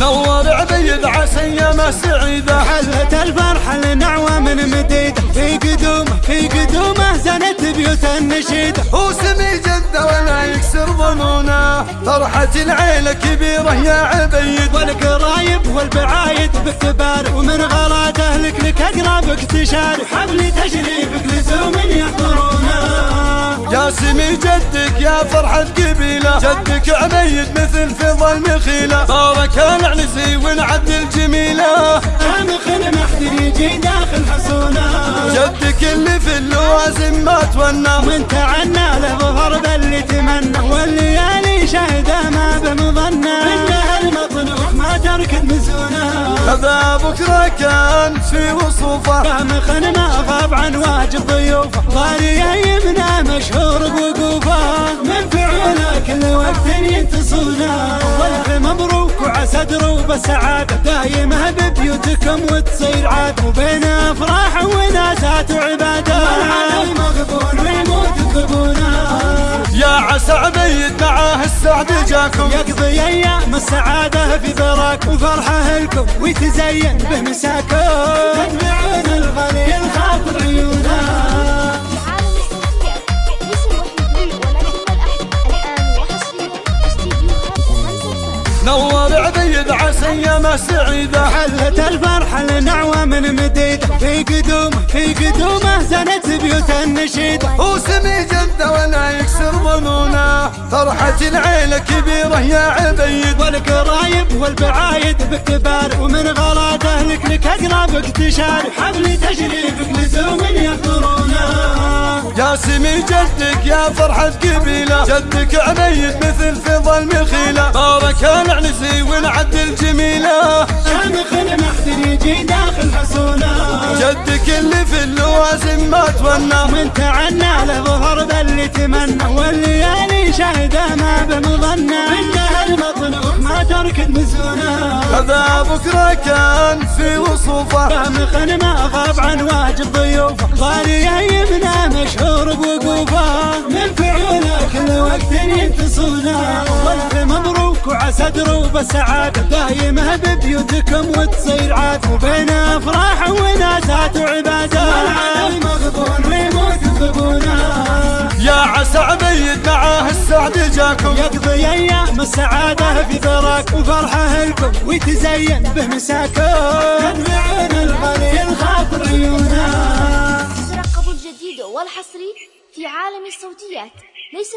نور عبيد عسى يا سعيدة حلت الفرحة لنعوى من مديدة في قدومه في قدومه زنت بيوت النشيدة هو سمي جدة ولا يكسر ظنونه. فرحة العيلة كبيرة يا عبيد. والقرايب والبعايد بالكبار ومن غلات اهلك لك اقربك تشارك حفل تشريفك لزوم يحضرونه يا سمي جدك يا فرحة قبيلة. جدك عبيد مثل فضل المخيلة. بارك العنسي ونعد الجميلة خن محتر يجي داخل حصونه جدك اللي في اللوازم ما تونى من تعنى له ظهر باللي تمنى. والليالي شهده هذا بكرة كان في وصوفه. خن ما غاب عن واجب ضيوفه. ضاري يمنا مشهور بوقوفه. من فعوله كل وقت ينتصونه. والف مبروك وعسى دروب السعاده دايمة ببيوتكم وتصير عاد. وبين أفراح وناسات وعباده يا عسى عبيد معاه السعد جاكم. يقضي أيام السعاده في براك وفرحه لكم. ويتزين بمساكم. تتبعون الغالي الخاطر عيونه نور عبيد عسى يا سعيدة. حلت الفرحة لنعوى من قدومه في فرحة العيلة كبيرة يا عبيد. والقرايب والبعايد بالكبار ومن غلات أهلك لك اقربك تشارك حفل تشريفك لزوم يحضرونه يا سمي جدك يا فرحة قبيلة. جدك عبيد مثل فضل المخيلة. بارك العنسي ونعد الجميلة. شامخ المحتر يجي داخل حصونه. جدك اللي في اللوازم ما تونى. من تعنى له ظهر باللي تمنى. والليالي شهده ما بمظنة. انها المطلوب ما ترك المزونه هذا بكرة كان في وصوفة. فمخ ما غاب عن واجب ضيوفه. ضاري يمنا مشهور بوقوفه. من فعوله كل وقت ينتصونه. والف مبروك وعسى دروب السعاده دايمة ببيوتكم وتصير عاد. وبين أفراح وناسات وعباده والعالم مغبون. ويموت بغبونه يا عسى عبيد معاه السعد جاكم. يقضي أيام السعاده في ثراك وفرحه لكم ويتزين بمساكم تتبعون الغالي الخاطر عيونه ترقبوا الجديد والحصري في عالم الصوتيات. ليس